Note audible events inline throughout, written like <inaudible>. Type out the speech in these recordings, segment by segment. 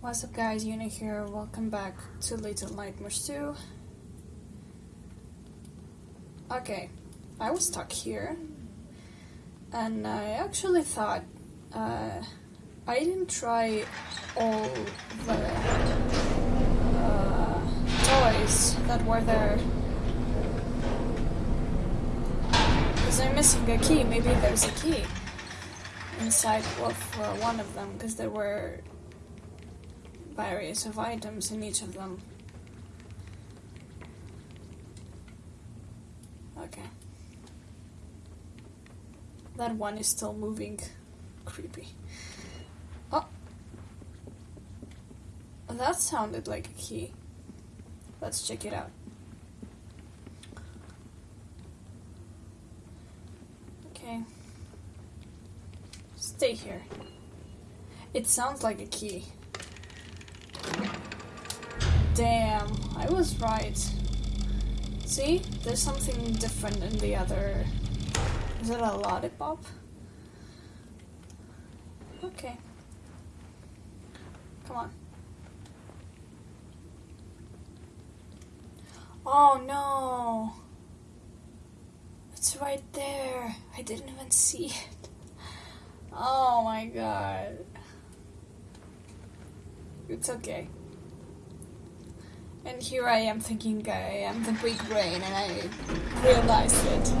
What's up guys, Una here, welcome back to Little Nightmares 2. Okay, I was stuck here, and I actually thought uh, I didn't try all the uh, toys that were there. Because I'm missing a key, maybe there's a key inside of uh, one of them, because there were various of items in each of them. Okay. That one is still moving. Creepy. Oh! That sounded like a key. Let's check it out. Okay. Stay here. It sounds like a key. Damn, I was right. See? There's something different in the other... Is it a lollipop? Okay. Come on. Oh no! It's right there. I didn't even see it. Oh my god. It's okay. And here I am thinking I am the big brain and I realized it.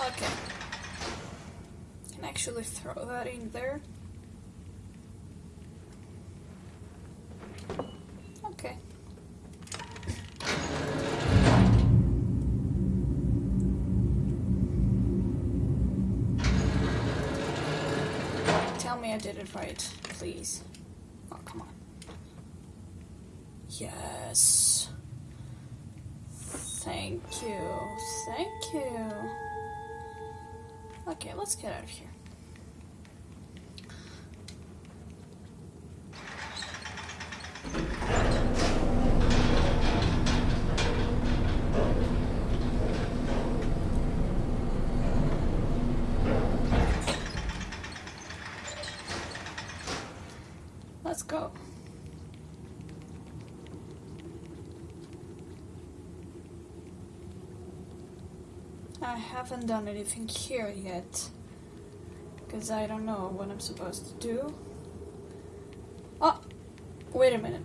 Okay. Can actually throw that in there. Okay. Me I did it right, please. Oh, come on. Yes. Thank you. Thank you. Okay, let's get out of here. Let's go. I haven't done anything here yet. Because I don't know what I'm supposed to do. Oh! Wait a minute.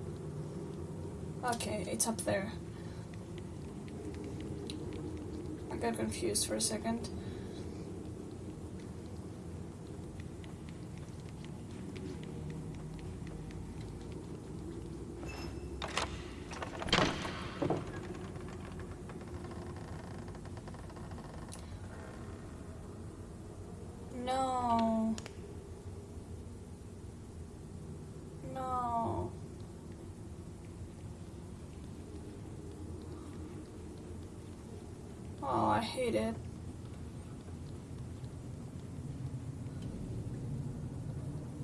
Okay, it's up there. I got confused for a second. No. No. Oh, I hate it.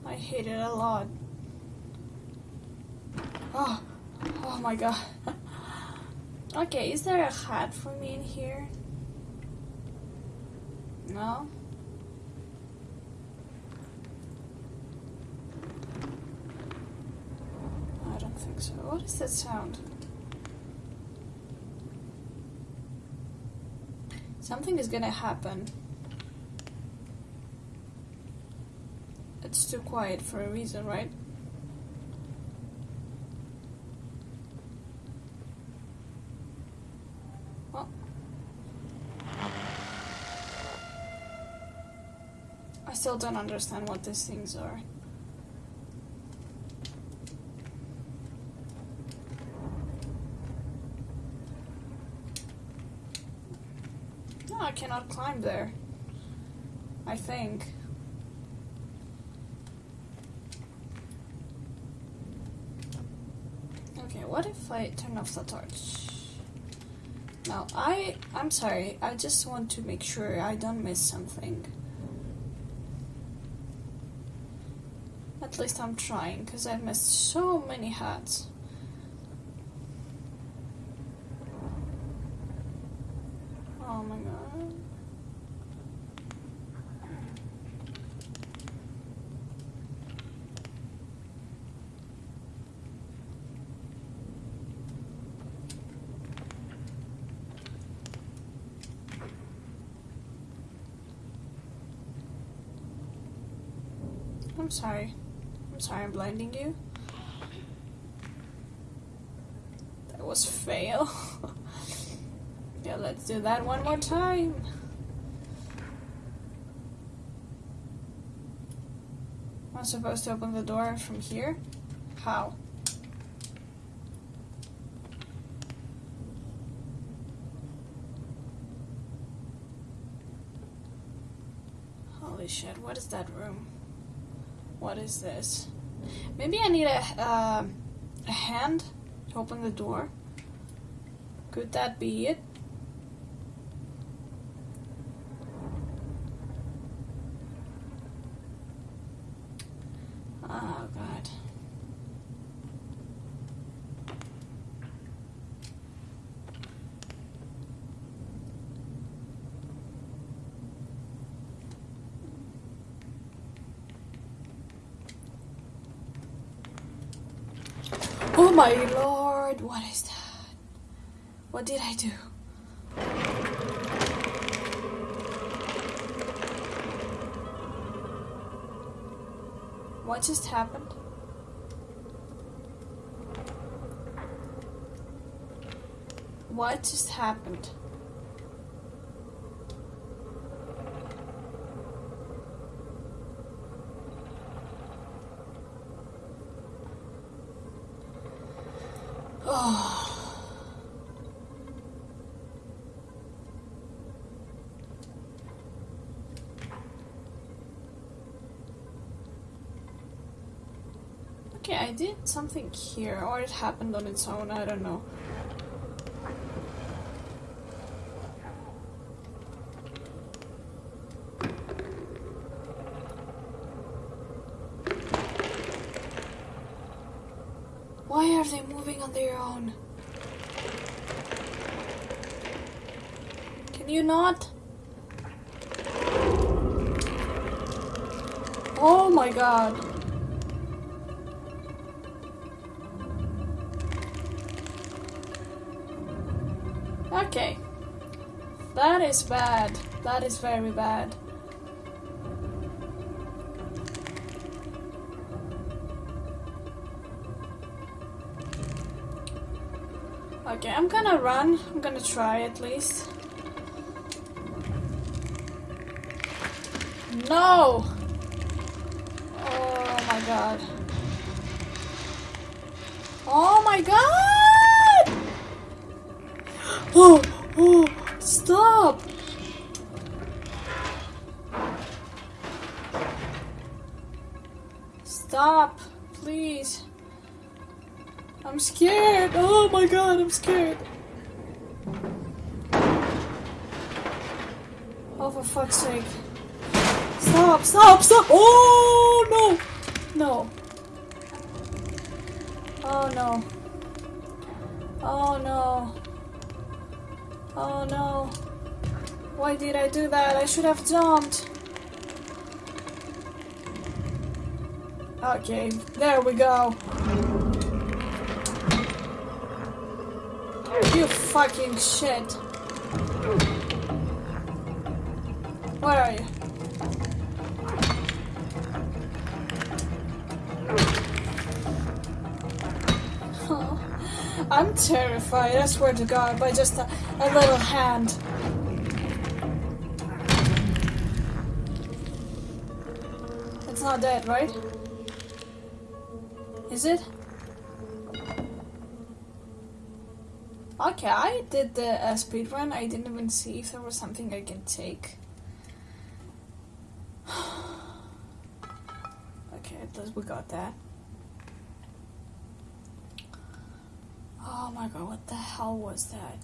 I hate it a lot. Oh, oh my god. <laughs> okay, is there a hat for me in here? No? I don't think so. What is that sound? Something is gonna happen. It's too quiet for a reason, right? Well. I still don't understand what these things are. No, I cannot climb there. I think. Okay, what if I turn off the torch? Now, I... I'm sorry, I just want to make sure I don't miss something. At least I'm trying, because I've missed so many hats. my god. I'm sorry. I'm sorry I'm blinding you. That was fail. <laughs> yeah, let's do that one more time. I'm supposed to open the door from here? How? Holy shit, what is that room? What is this? Maybe I need a, uh, a hand to open the door. Could that be it? Oh god. Oh my what is that? What did I do? What just happened? What just happened? Okay, I did something here, or it happened on its own, I don't know. Why are they moving on their own? Can you not? Oh my god. Okay. That is bad. That is very bad. Okay, I'm gonna run. I'm gonna try at least. No! Oh my god. Oh my god! Oh, <gasps> oh, stop! Stop, please. I'm scared. Oh my god, I'm scared. Oh, for fuck's sake. Stop, stop, stop! Oh no! No. Oh no. Oh no. Oh no. Why did I do that? I should have jumped. Okay, there we go. You fucking shit. Where are you? <laughs> I'm terrified, I swear to God, by just a, a little hand. It's not dead, right? Is it? Okay, I did the uh, speed run. I didn't even see if there was something I can take. <sighs> okay, at least we got that. Oh my god, what the hell was that?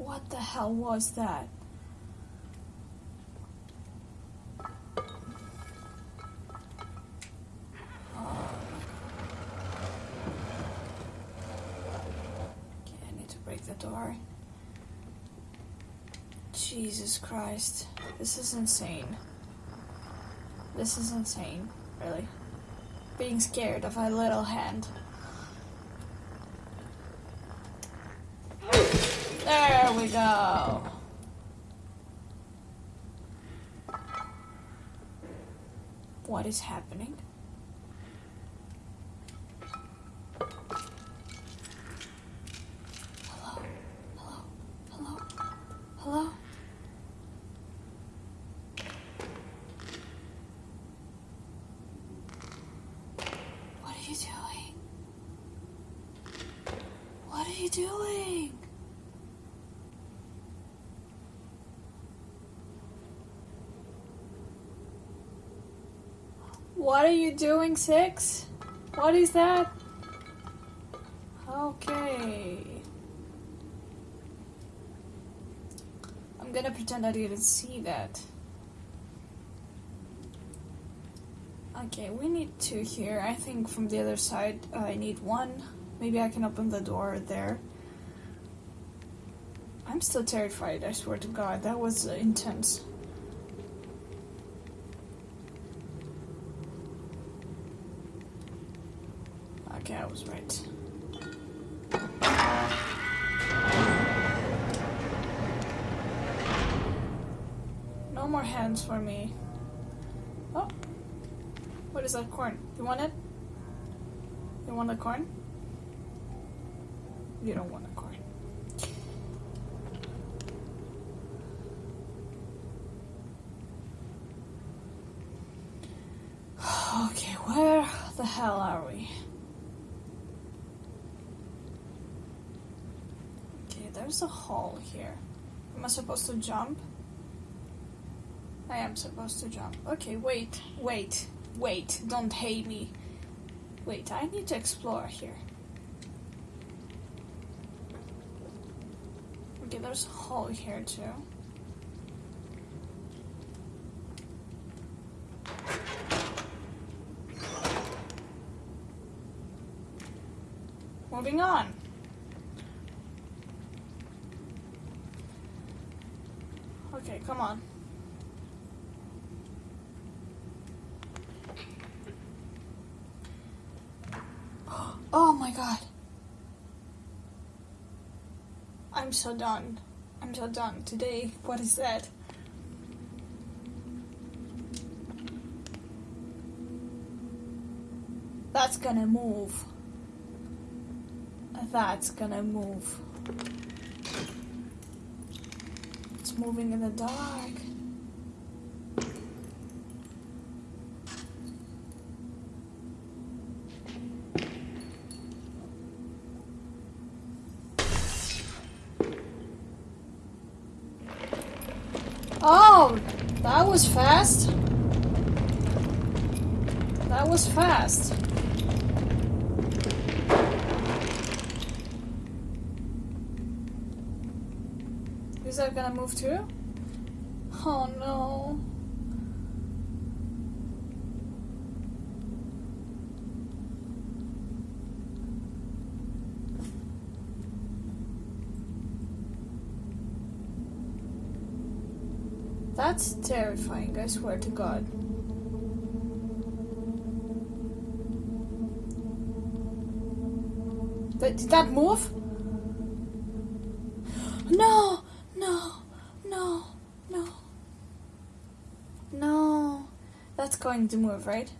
What the hell was that? Okay, I need to break the door. Jesus Christ. This is insane. This is insane, really. Being scared of a little hand. There we go. What is happening? Hello? Hello? Hello? Hello? What are you doing? What are you doing? What are you doing, Six? What is that? Okay. I'm gonna pretend I didn't see that. Okay, we need two here. I think from the other side I need one. Maybe I can open the door there. I'm still terrified, I swear to god. That was uh, intense. Okay, I was right. No more hands for me. Oh. What is that corn? You want it? You want the corn? You don't want the corn. <sighs> Okay, where the hell are we? Okay, a hole here. Am I supposed to jump? I am supposed to jump. Okay, wait, wait, wait. Don't hate me. Wait, I need to explore here. Okay, there's a hole here too. Moving on. Okay, come on. Oh my god. I'm so done. I'm so done. Today, what is that? That's gonna move. That's gonna move. It's moving in the dark. Oh, that was fast. That was fast. Gonna move too? Oh no. That's terrifying, I swear to God. Did that move? No, no, no, no. No. That's going to move, right?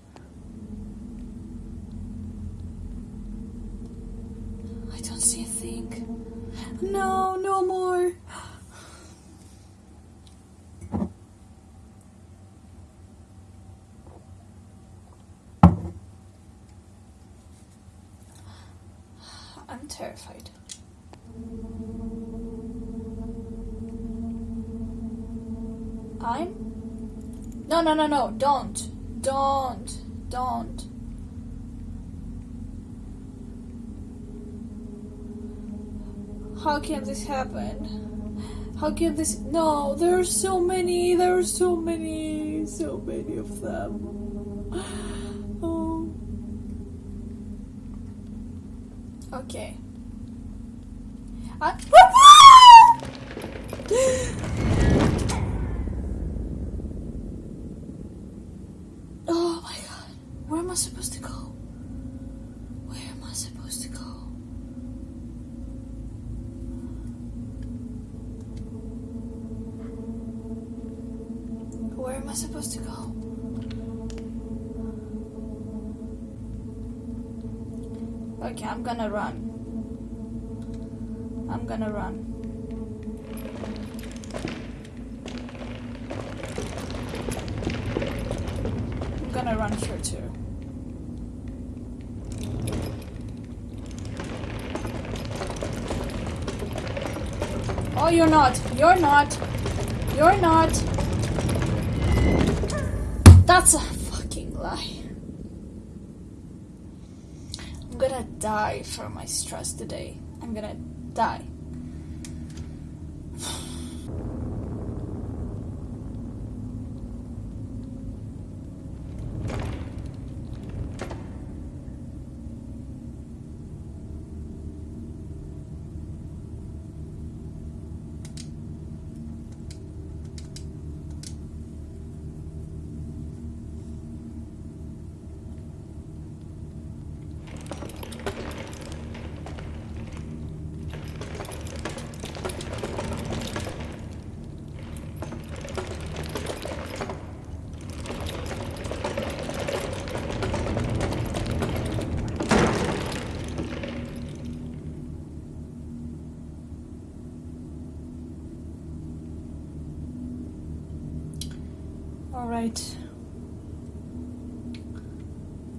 I don't see a thing. No, no more. I'm terrified. I'm? No, no, no, no. Don't. Don't. Don't. How can this happen? How can this. No, there are so many. There are so many. So many of them. <gasps> Oh. Okay. I- <laughs> <laughs> am I supposed to go? Where am I supposed to go? Where am I supposed to go? Okay, I'm gonna run. I'm gonna run. I'm gonna run here too. Oh, you're not. You're not. You're not. That's a fucking lie. I'm gonna die for my stress today. I'm gonna die. Alright.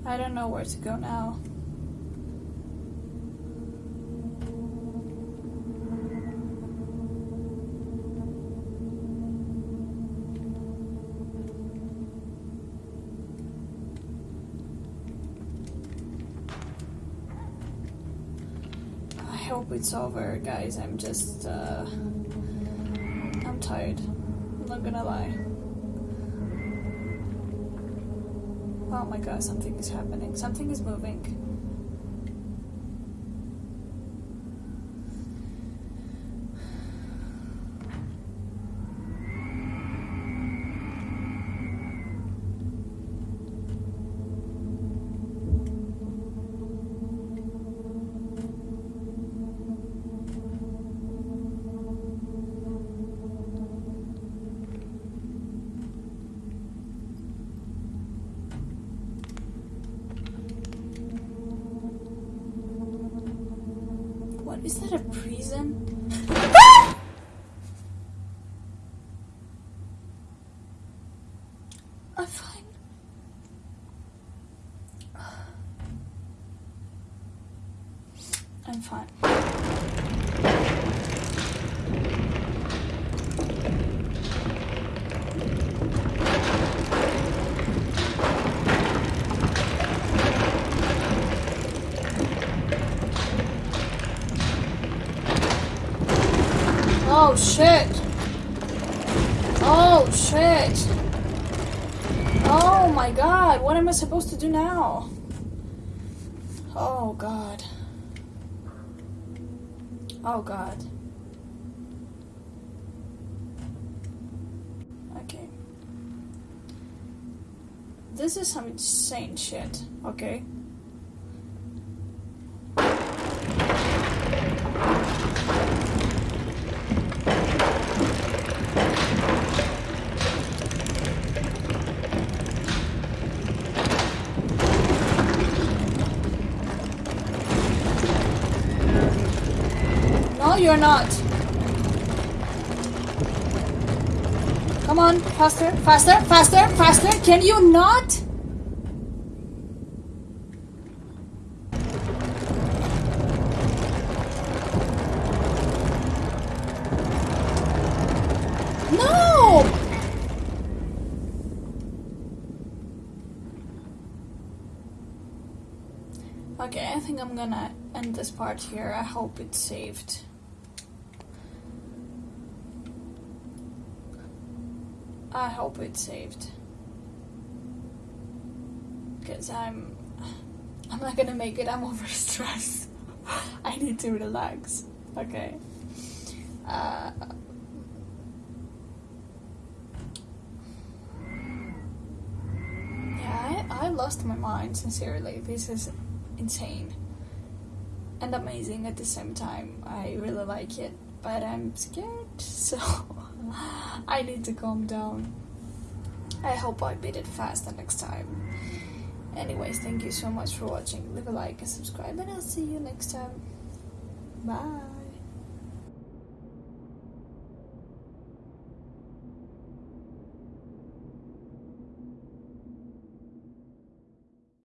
I don't know where to go now. I hope it's over, guys. I'm just, uh. I'm tired. I'm not gonna lie. Oh my god, something is happening. Something is moving. Prison? <gasps> I'm fine. <sighs> I'm fine. Oh shit! Oh shit! Oh my god, what am I supposed to do now? Oh god. Oh god. Okay. This is some insane shit, okay? No, you're not. Come on, faster, faster, faster, faster. Can you not? No! Okay, I think I'm gonna end this part here. I hope it's saved. I hope it's saved. Because I'm. I'm not gonna make it. I'm <laughs> overstressed. <laughs> I need to relax. Okay. Uh, yeah, I, I lost my mind, sincerely. This is insane and amazing at the same time. I really like it, but I'm scared, <laughs> so <gasps> I need to calm down. I hope I beat it faster next time. Anyways, thank you so much for watching. Leave a like and subscribe, and I'll see you next time. Bye.